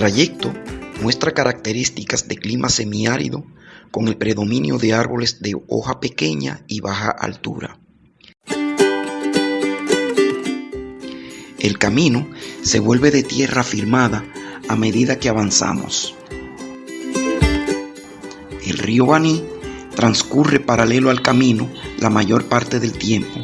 Trayecto muestra características de clima semiárido con el predominio de árboles de hoja pequeña y baja altura. El camino se vuelve de tierra firmada a medida que avanzamos. El río Baní transcurre paralelo al camino la mayor parte del tiempo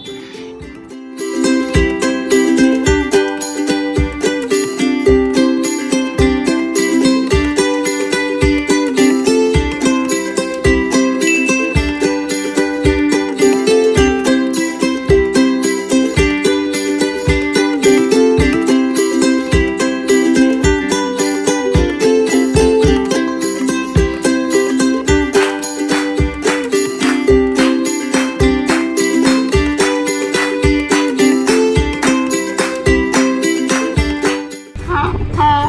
à,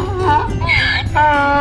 à,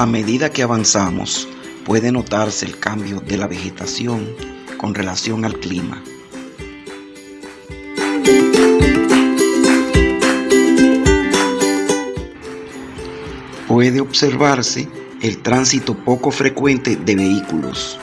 A medida que avanzamos, puede notarse el cambio de la vegetación con relación al clima. Puede observarse el tránsito poco frecuente de vehículos.